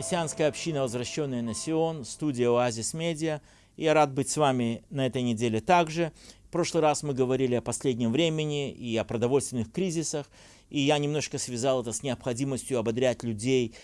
Мессианская община «Возвращенная на Сион», студия «Оазис Медиа». Я рад быть с вами на этой неделе также. В прошлый раз мы говорили о последнем времени и о продовольственных кризисах, и я немножко связал это с необходимостью ободрять людей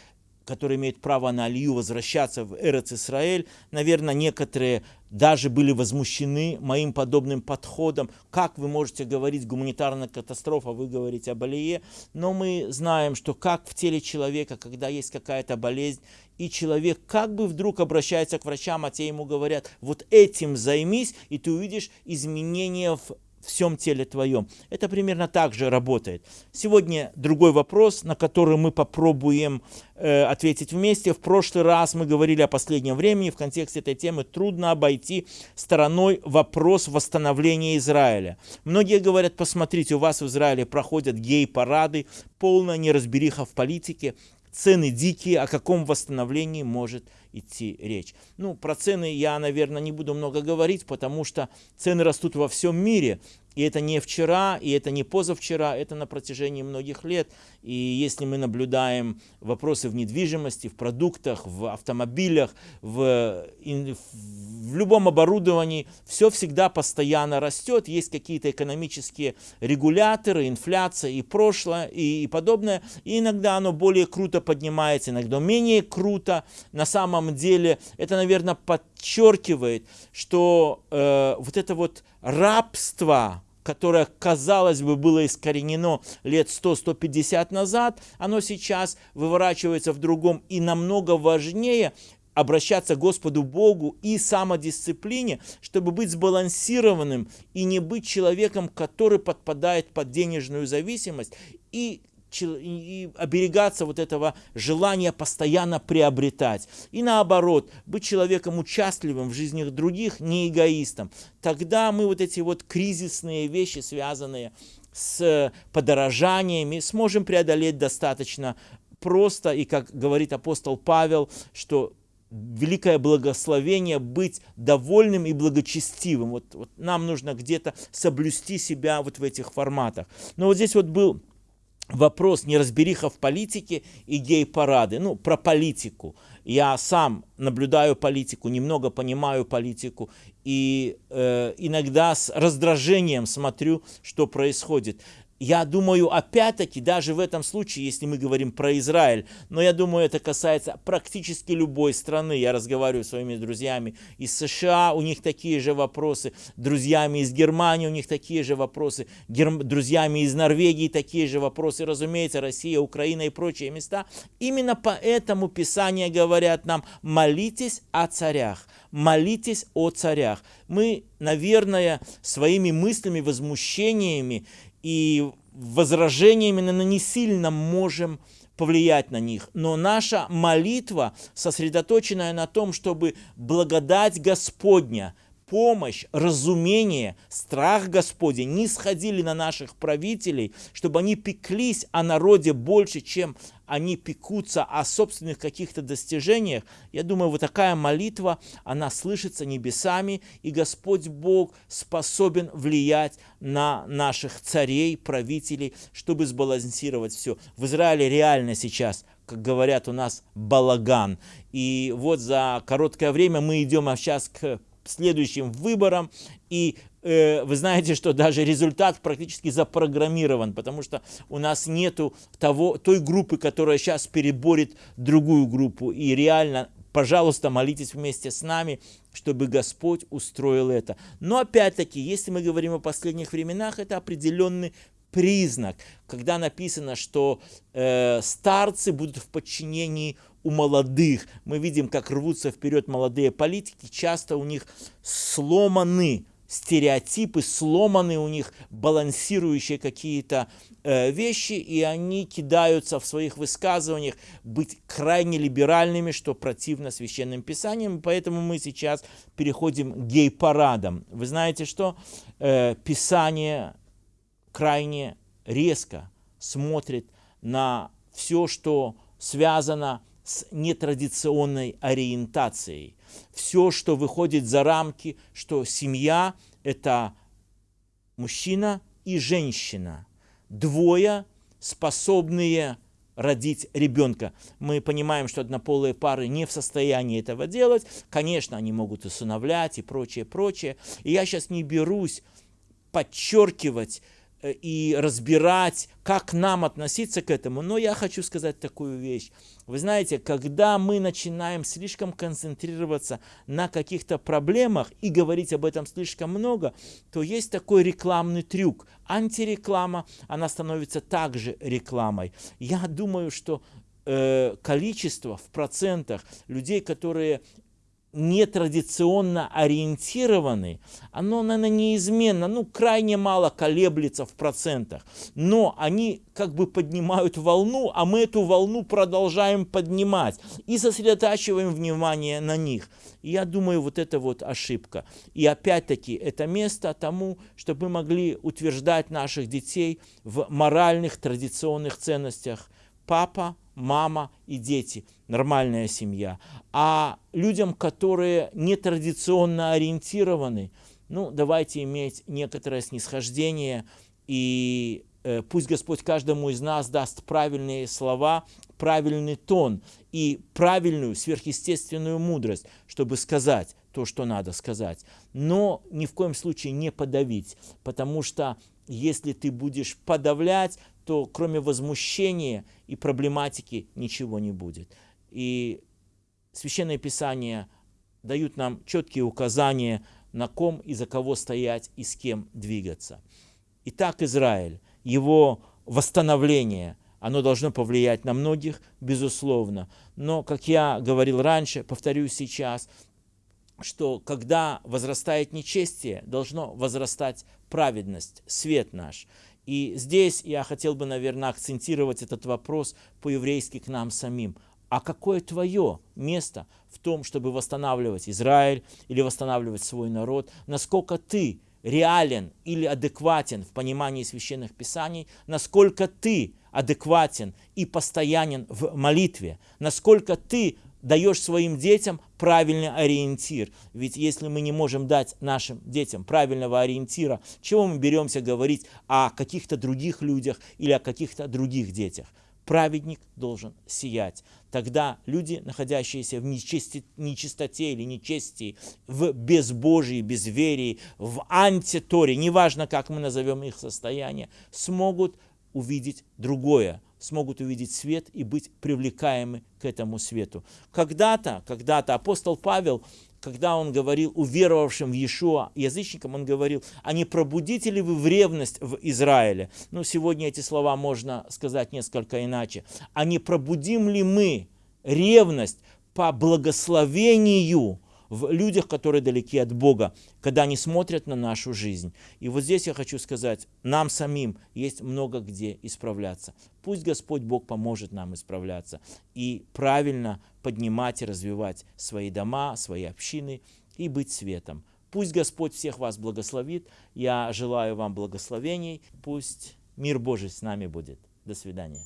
которые имеют право на алию, возвращаться в Эрец Исраэль. Наверное, некоторые даже были возмущены моим подобным подходом. Как вы можете говорить гуманитарная катастрофа, вы говорите об алие. Но мы знаем, что как в теле человека, когда есть какая-то болезнь, и человек как бы вдруг обращается к врачам, а те ему говорят, вот этим займись, и ты увидишь изменения в всем теле твоем. Это примерно так же работает. Сегодня другой вопрос, на который мы попробуем э, ответить вместе. В прошлый раз мы говорили о последнем времени. В контексте этой темы трудно обойти стороной вопрос восстановления Израиля. Многие говорят, посмотрите, у вас в Израиле проходят гей-парады, полная неразбериха в политике цены дикие, о каком восстановлении может идти речь. Ну, про цены я, наверное, не буду много говорить, потому что цены растут во всем мире. И это не вчера, и это не позавчера, это на протяжении многих лет. И если мы наблюдаем вопросы в недвижимости, в продуктах, в автомобилях, в, в любом оборудовании, все всегда постоянно растет. Есть какие-то экономические регуляторы, инфляция и прошлое, и, и подобное. И иногда оно более круто поднимается, иногда менее круто. На самом деле это, наверное, подчеркивает, что э, вот это вот рабство, которое, казалось бы, было искоренено лет 100-150 назад, оно сейчас выворачивается в другом и намного важнее обращаться к Господу Богу и самодисциплине, чтобы быть сбалансированным и не быть человеком, который подпадает под денежную зависимость и и оберегаться вот этого желания постоянно приобретать. И наоборот, быть человеком участливым в жизни других, не эгоистом. Тогда мы вот эти вот кризисные вещи, связанные с подорожаниями, сможем преодолеть достаточно просто. И как говорит апостол Павел, что великое благословение быть довольным и благочестивым. Вот, вот нам нужно где-то соблюсти себя вот в этих форматах. Но вот здесь вот был вопрос неразбериха в политике и гей-парады. Ну, про политику. Я сам наблюдаю политику, немного понимаю политику, и э, иногда с раздражением смотрю, что происходит я думаю, опять-таки, даже в этом случае, если мы говорим про Израиль, но я думаю, это касается практически любой страны. Я разговариваю с своими друзьями из США, у них такие же вопросы, друзьями из Германии, у них такие же вопросы, Герм... друзьями из Норвегии такие же вопросы, разумеется, Россия, Украина и прочие места. Именно поэтому Писание говорят нам, молитесь о царях, молитесь о царях. Мы, наверное, своими мыслями, возмущениями и возражениями мы не сильно можем повлиять на них. Но наша молитва, сосредоточенная на том, чтобы благодать Господня – помощь, разумение, страх Господень не сходили на наших правителей, чтобы они пеклись о народе больше, чем они пекутся о собственных каких-то достижениях. Я думаю, вот такая молитва, она слышится небесами, и Господь Бог способен влиять на наших царей, правителей, чтобы сбалансировать все. В Израиле реально сейчас как говорят у нас, балаган. И вот за короткое время мы идем а сейчас к следующим выборам. И э, вы знаете, что даже результат практически запрограммирован, потому что у нас нету того, той группы, которая сейчас переборет другую группу. И реально, пожалуйста, молитесь вместе с нами, чтобы Господь устроил это. Но опять-таки, если мы говорим о последних временах, это определенный признак, когда написано, что э, старцы будут в подчинении у молодых. Мы видим, как рвутся вперед молодые политики, часто у них сломаны стереотипы, сломаны у них балансирующие какие-то э, вещи, и они кидаются в своих высказываниях быть крайне либеральными, что противно священным писаниям. Поэтому мы сейчас переходим к гей-парадам. Вы знаете, что э, Писание крайне резко смотрит на все, что связано с нетрадиционной ориентацией. Все, что выходит за рамки, что семья – это мужчина и женщина. Двое, способные родить ребенка. Мы понимаем, что однополые пары не в состоянии этого делать. Конечно, они могут усыновлять и прочее, прочее. И я сейчас не берусь подчеркивать и разбирать, как нам относиться к этому. Но я хочу сказать такую вещь. Вы знаете, когда мы начинаем слишком концентрироваться на каких-то проблемах и говорить об этом слишком много, то есть такой рекламный трюк. Антиреклама, она становится также рекламой. Я думаю, что э, количество в процентах людей, которые нетрадиционно ориентированы, оно, наверное, неизменно, ну, крайне мало колеблется в процентах. Но они как бы поднимают волну, а мы эту волну продолжаем поднимать и сосредотачиваем внимание на них. И я думаю, вот это вот ошибка. И опять-таки, это место тому, чтобы мы могли утверждать наших детей в моральных традиционных ценностях. Папа, мама и дети, нормальная семья. А людям, которые нетрадиционно ориентированы, ну, давайте иметь некоторое снисхождение, и э, пусть Господь каждому из нас даст правильные слова, правильный тон и правильную сверхъестественную мудрость, чтобы сказать то, что надо сказать. Но ни в коем случае не подавить, потому что если ты будешь подавлять, то кроме возмущения и проблематики ничего не будет. И Священное Писание дают нам четкие указания, на ком и за кого стоять и с кем двигаться. Итак, Израиль, его восстановление, оно должно повлиять на многих, безусловно. Но, как я говорил раньше, повторюсь сейчас, что когда возрастает нечестие, должно возрастать праведность, свет наш. И здесь я хотел бы, наверное, акцентировать этот вопрос по-еврейски к нам самим. А какое твое место в том, чтобы восстанавливать Израиль или восстанавливать свой народ? Насколько ты реален или адекватен в понимании священных писаний? Насколько ты адекватен и постоянен в молитве? Насколько ты даешь своим детям правильный ориентир. Ведь если мы не можем дать нашим детям правильного ориентира, чего мы беремся говорить о каких-то других людях или о каких-то других детях? Праведник должен сиять. Тогда люди, находящиеся в нечисти, нечистоте или нечестии, в безбожии, безверии, в антиторе, неважно, как мы назовем их состояние, смогут увидеть другое, смогут увидеть свет и быть привлекаемы к этому свету. Когда-то, когда-то апостол Павел, когда он говорил уверовавшим в Иешуа язычникам, он говорил, а не пробудите ли вы в ревность в Израиле? Ну, сегодня эти слова можно сказать несколько иначе. А не пробудим ли мы ревность по благословению в людях, которые далеки от Бога, когда они смотрят на нашу жизнь. И вот здесь я хочу сказать, нам самим есть много где исправляться. Пусть Господь Бог поможет нам исправляться и правильно поднимать и развивать свои дома, свои общины и быть светом. Пусть Господь всех вас благословит. Я желаю вам благословений. Пусть мир Божий с нами будет. До свидания.